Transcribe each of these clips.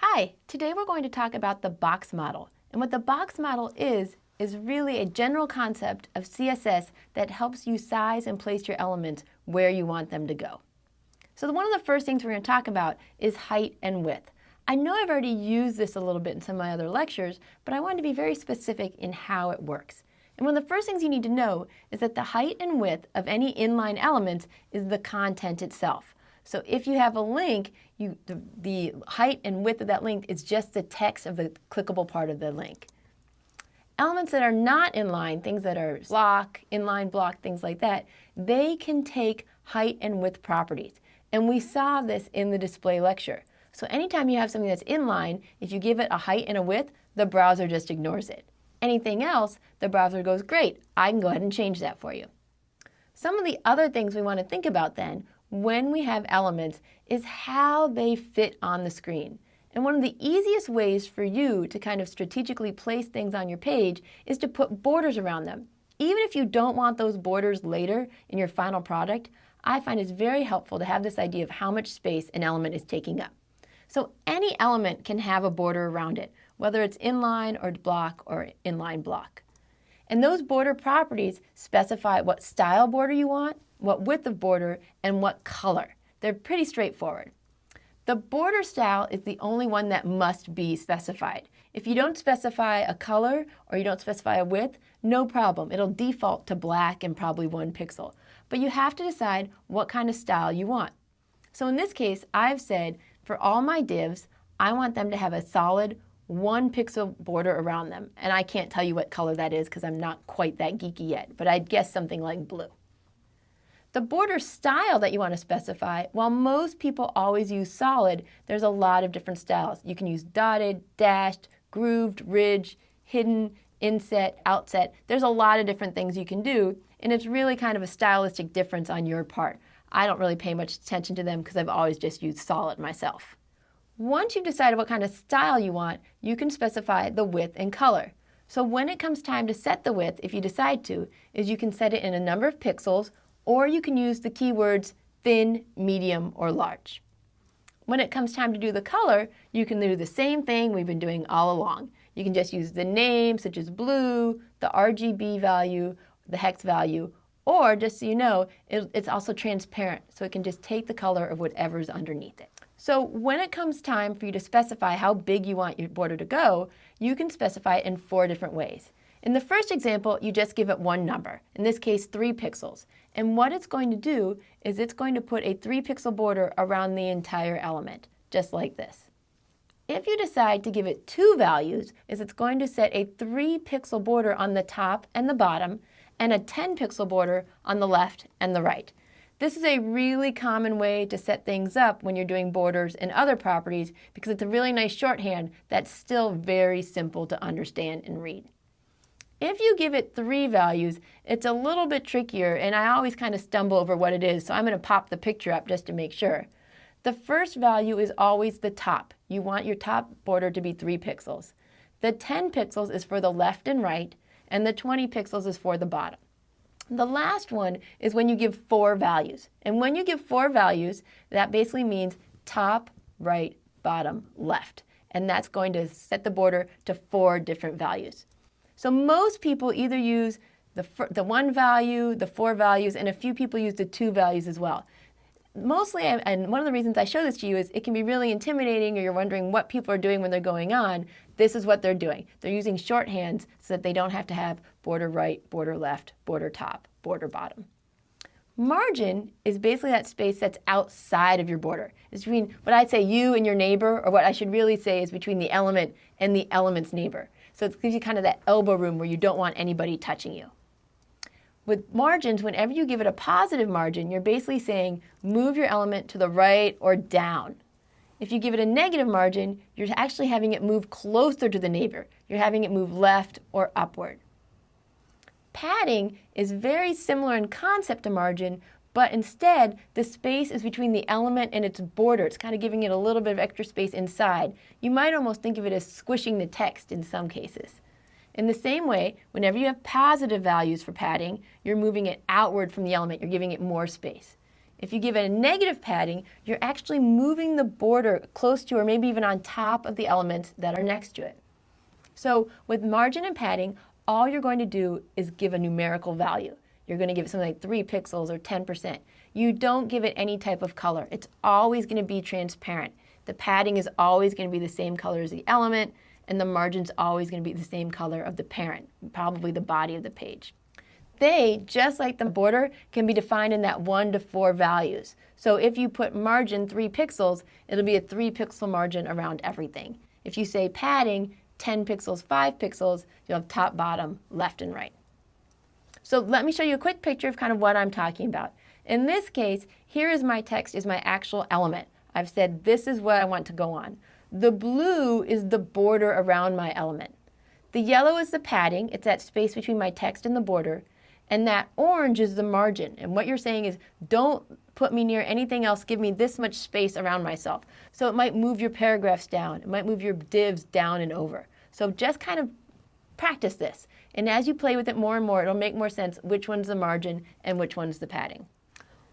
Hi, today we're going to talk about the box model. And what the box model is, is really a general concept of CSS that helps you size and place your elements where you want them to go. So one of the first things we're going to talk about is height and width. I know I've already used this a little bit in some of my other lectures, but I want to be very specific in how it works. And one of the first things you need to know is that the height and width of any inline elements is the content itself. So if you have a link, you, the, the height and width of that link is just the text of the clickable part of the link. Elements that are not inline, things that are block, inline block, things like that, they can take height and width properties. And we saw this in the display lecture. So anytime you have something that's inline, if you give it a height and a width, the browser just ignores it anything else, the browser goes, great, I can go ahead and change that for you. Some of the other things we want to think about then when we have elements is how they fit on the screen. And one of the easiest ways for you to kind of strategically place things on your page is to put borders around them. Even if you don't want those borders later in your final product, I find it's very helpful to have this idea of how much space an element is taking up. So any element can have a border around it, whether it's inline or block or inline block. And those border properties specify what style border you want, what width of border, and what color. They're pretty straightforward. The border style is the only one that must be specified. If you don't specify a color or you don't specify a width, no problem. It'll default to black and probably one pixel. But you have to decide what kind of style you want. So in this case, I've said for all my divs, I want them to have a solid one pixel border around them. And I can't tell you what color that is because I'm not quite that geeky yet, but I'd guess something like blue. The border style that you want to specify, while most people always use solid, there's a lot of different styles. You can use dotted, dashed, grooved, ridge, hidden, inset, outset. There's a lot of different things you can do, and it's really kind of a stylistic difference on your part. I don't really pay much attention to them because I've always just used solid myself. Once you've decided what kind of style you want, you can specify the width and color. So when it comes time to set the width, if you decide to, is you can set it in a number of pixels, or you can use the keywords thin, medium, or large. When it comes time to do the color, you can do the same thing we've been doing all along. You can just use the name, such as blue, the RGB value, the hex value, or just so you know, it, it's also transparent, so it can just take the color of whatever's underneath it. So when it comes time for you to specify how big you want your border to go, you can specify it in four different ways. In the first example, you just give it one number, in this case three pixels. And what it's going to do is it's going to put a three pixel border around the entire element, just like this. If you decide to give it two values, is it's going to set a three pixel border on the top and the bottom, and a 10 pixel border on the left and the right. This is a really common way to set things up when you're doing borders and other properties because it's a really nice shorthand that's still very simple to understand and read. If you give it three values, it's a little bit trickier and I always kind of stumble over what it is, so I'm going to pop the picture up just to make sure. The first value is always the top. You want your top border to be 3 pixels. The 10 pixels is for the left and right, and the 20 pixels is for the bottom. The last one is when you give four values. And when you give four values, that basically means top, right, bottom, left. And that's going to set the border to four different values. So most people either use the, the one value, the four values, and a few people use the two values as well. Mostly, and one of the reasons I show this to you is it can be really intimidating or you're wondering what people are doing when they're going on. This is what they're doing. They're using shorthands so that they don't have to have border right, border left, border top, border bottom. Margin is basically that space that's outside of your border. It's between what I'd say you and your neighbor, or what I should really say is between the element and the element's neighbor. So it gives you kind of that elbow room where you don't want anybody touching you. With margins, whenever you give it a positive margin, you're basically saying move your element to the right or down. If you give it a negative margin, you're actually having it move closer to the neighbor. You're having it move left or upward. Padding is very similar in concept to margin, but instead the space is between the element and its border. It's kind of giving it a little bit of extra space inside. You might almost think of it as squishing the text in some cases. In the same way, whenever you have positive values for padding, you're moving it outward from the element. You're giving it more space. If you give it a negative padding, you're actually moving the border close to or maybe even on top of the elements that are next to it. So with margin and padding, all you're going to do is give a numerical value. You're going to give it something like 3 pixels or 10%. You don't give it any type of color. It's always going to be transparent. The padding is always going to be the same color as the element, and the margin's always going to be the same color of the parent, probably the body of the page. They, just like the border, can be defined in that 1 to 4 values. So if you put margin 3 pixels, it'll be a 3 pixel margin around everything. If you say padding, 10 pixels, 5 pixels, you'll have top, bottom, left, and right. So let me show you a quick picture of kind of what I'm talking about. In this case, here is my text, is my actual element. I've said this is what I want to go on. The blue is the border around my element. The yellow is the padding, it's that space between my text and the border. And that orange is the margin. And what you're saying is don't put me near anything else, give me this much space around myself. So it might move your paragraphs down, it might move your divs down and over. So just kind of practice this. And as you play with it more and more, it'll make more sense which one's the margin and which one's the padding.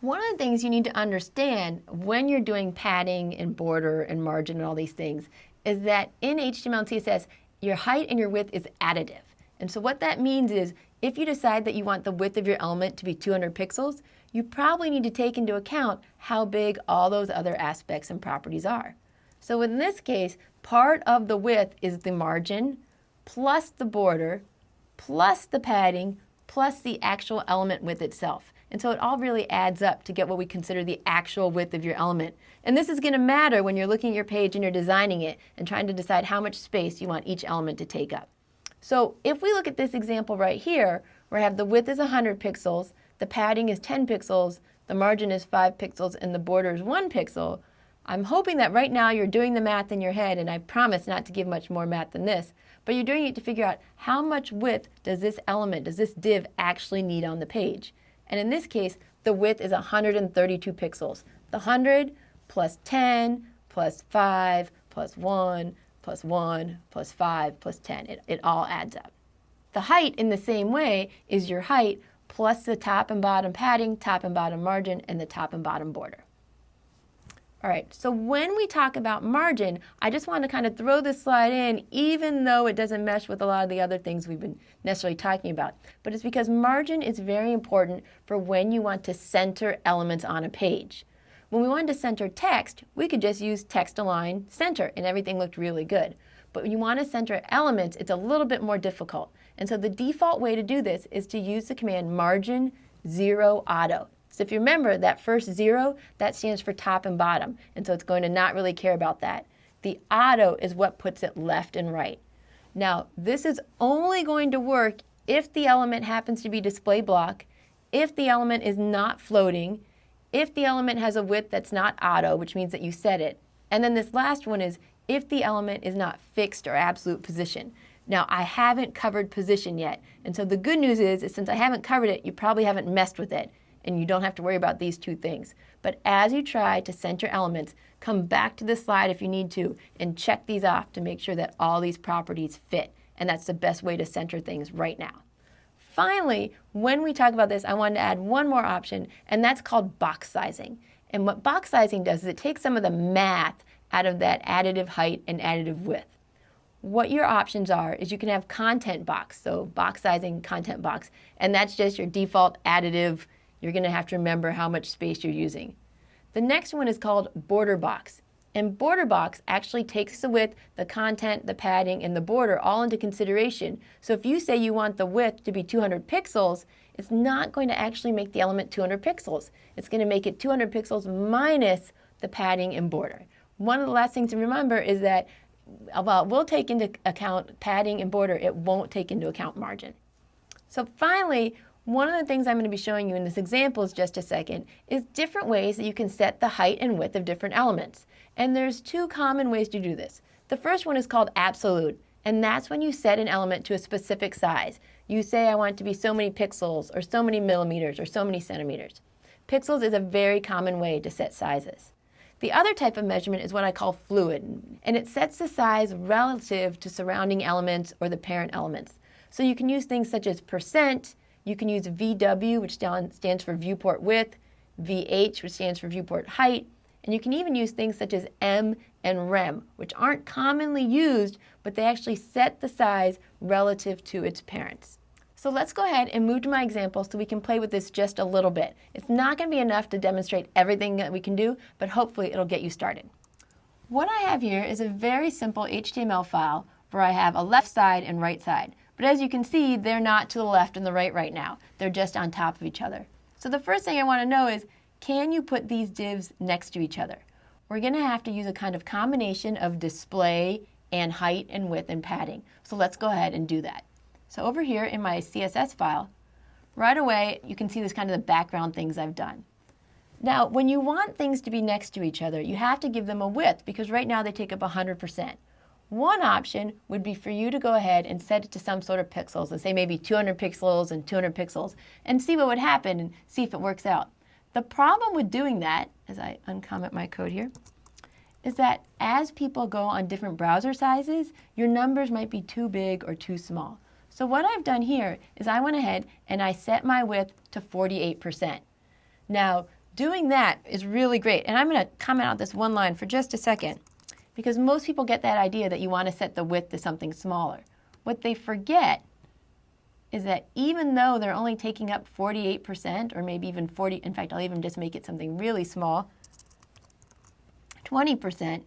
One of the things you need to understand when you're doing padding and border and margin and all these things is that in HTML and CSS, your height and your width is additive. And so what that means is if you decide that you want the width of your element to be 200 pixels, you probably need to take into account how big all those other aspects and properties are. So in this case, part of the width is the margin, plus the border, plus the padding, plus the actual element width itself. And so it all really adds up to get what we consider the actual width of your element. And this is going to matter when you're looking at your page and you're designing it and trying to decide how much space you want each element to take up. So if we look at this example right here, where I have the width is 100 pixels, the padding is 10 pixels, the margin is 5 pixels, and the border is 1 pixel, I'm hoping that right now you're doing the math in your head, and I promise not to give much more math than this, but you're doing it to figure out how much width does this element, does this div actually need on the page. And in this case, the width is 132 pixels. The 100 plus 10 plus 5 plus 1 plus 1 plus 5 plus 10. It, it all adds up. The height in the same way is your height plus the top and bottom padding, top and bottom margin, and the top and bottom border. All right, so when we talk about margin, I just want to kind of throw this slide in, even though it doesn't mesh with a lot of the other things we've been necessarily talking about. But it's because margin is very important for when you want to center elements on a page. When we wanted to center text, we could just use text align center and everything looked really good. But when you want to center elements, it's a little bit more difficult. And so the default way to do this is to use the command margin zero auto. So if you remember that first zero, that stands for top and bottom. And so it's going to not really care about that. The auto is what puts it left and right. Now, this is only going to work if the element happens to be display block, if the element is not floating, if the element has a width that's not auto, which means that you set it. And then this last one is if the element is not fixed or absolute position. Now, I haven't covered position yet. And so the good news is, is since I haven't covered it, you probably haven't messed with it and you don't have to worry about these two things. But as you try to center elements, come back to this slide if you need to and check these off to make sure that all these properties fit. And that's the best way to center things right now. Finally, when we talk about this, I wanted to add one more option, and that's called box sizing. And what box sizing does is it takes some of the math out of that additive height and additive width. What your options are is you can have content box, so box sizing, content box, and that's just your default additive you're going to have to remember how much space you're using. The next one is called border box. And border box actually takes the width, the content, the padding, and the border all into consideration. So if you say you want the width to be 200 pixels, it's not going to actually make the element 200 pixels. It's going to make it 200 pixels minus the padding and border. One of the last things to remember is that uh, while we'll take into account padding and border, it won't take into account margin. So finally, one of the things I'm going to be showing you in this example is just a second is different ways that you can set the height and width of different elements. And there's two common ways to do this. The first one is called absolute, and that's when you set an element to a specific size. You say I want it to be so many pixels, or so many millimeters, or so many centimeters. Pixels is a very common way to set sizes. The other type of measurement is what I call fluid, and it sets the size relative to surrounding elements or the parent elements. So you can use things such as percent, you can use VW, which stands for viewport width, VH, which stands for viewport height, and you can even use things such as em and rem, which aren't commonly used, but they actually set the size relative to its parents. So let's go ahead and move to my example so we can play with this just a little bit. It's not going to be enough to demonstrate everything that we can do, but hopefully it'll get you started. What I have here is a very simple HTML file where I have a left side and right side. But as you can see, they're not to the left and the right right now. They're just on top of each other. So the first thing I want to know is, can you put these divs next to each other? We're going to have to use a kind of combination of display and height and width and padding. So let's go ahead and do that. So over here in my CSS file, right away you can see this kind of the background things I've done. Now, when you want things to be next to each other, you have to give them a width because right now they take up 100%. One option would be for you to go ahead and set it to some sort of pixels, let's say maybe 200 pixels and 200 pixels, and see what would happen and see if it works out. The problem with doing that, as I uncomment my code here, is that as people go on different browser sizes, your numbers might be too big or too small. So what I've done here is I went ahead and I set my width to 48%. Now, doing that is really great. And I'm going to comment out this one line for just a second because most people get that idea that you want to set the width to something smaller. What they forget is that even though they're only taking up 48% or maybe even 40, in fact, I'll even just make it something really small, 20%,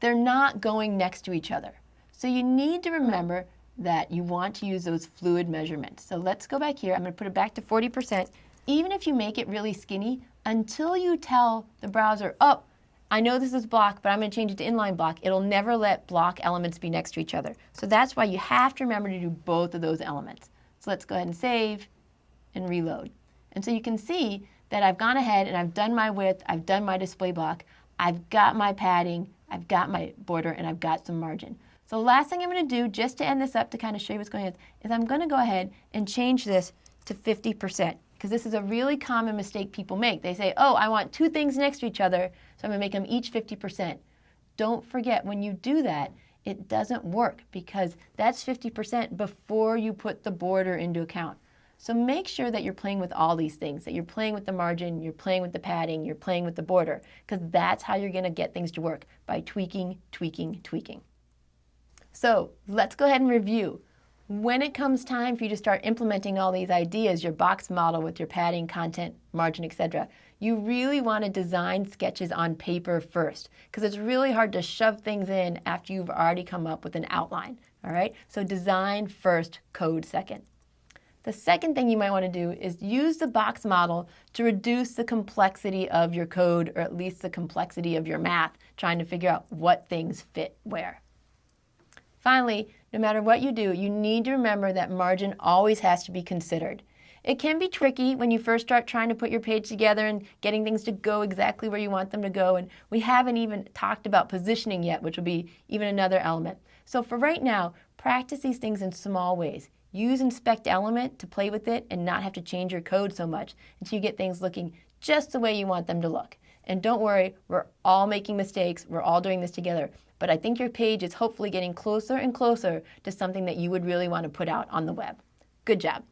they're not going next to each other. So you need to remember that you want to use those fluid measurements. So let's go back here. I'm going to put it back to 40%. Even if you make it really skinny, until you tell the browser, oh, I know this is block, but I'm going to change it to inline block, it'll never let block elements be next to each other. So that's why you have to remember to do both of those elements. So let's go ahead and save and reload. And so you can see that I've gone ahead and I've done my width, I've done my display block, I've got my padding, I've got my border, and I've got some margin. So the last thing I'm going to do, just to end this up to kind of show you what's going on, is I'm going to go ahead and change this to 50% because this is a really common mistake people make. They say, oh, I want two things next to each other, so I'm going to make them each 50%. Don't forget, when you do that, it doesn't work because that's 50% before you put the border into account. So make sure that you're playing with all these things, that you're playing with the margin, you're playing with the padding, you're playing with the border, because that's how you're going to get things to work, by tweaking, tweaking, tweaking. So let's go ahead and review. When it comes time for you to start implementing all these ideas, your box model with your padding, content, margin, etc., you really want to design sketches on paper first because it's really hard to shove things in after you've already come up with an outline. All right, so design first, code second. The second thing you might want to do is use the box model to reduce the complexity of your code or at least the complexity of your math, trying to figure out what things fit where. Finally, no matter what you do, you need to remember that margin always has to be considered. It can be tricky when you first start trying to put your page together and getting things to go exactly where you want them to go. And we haven't even talked about positioning yet, which will be even another element. So for right now, practice these things in small ways. Use inspect element to play with it and not have to change your code so much until you get things looking just the way you want them to look. And don't worry, we're all making mistakes. We're all doing this together. But I think your page is hopefully getting closer and closer to something that you would really want to put out on the web. Good job.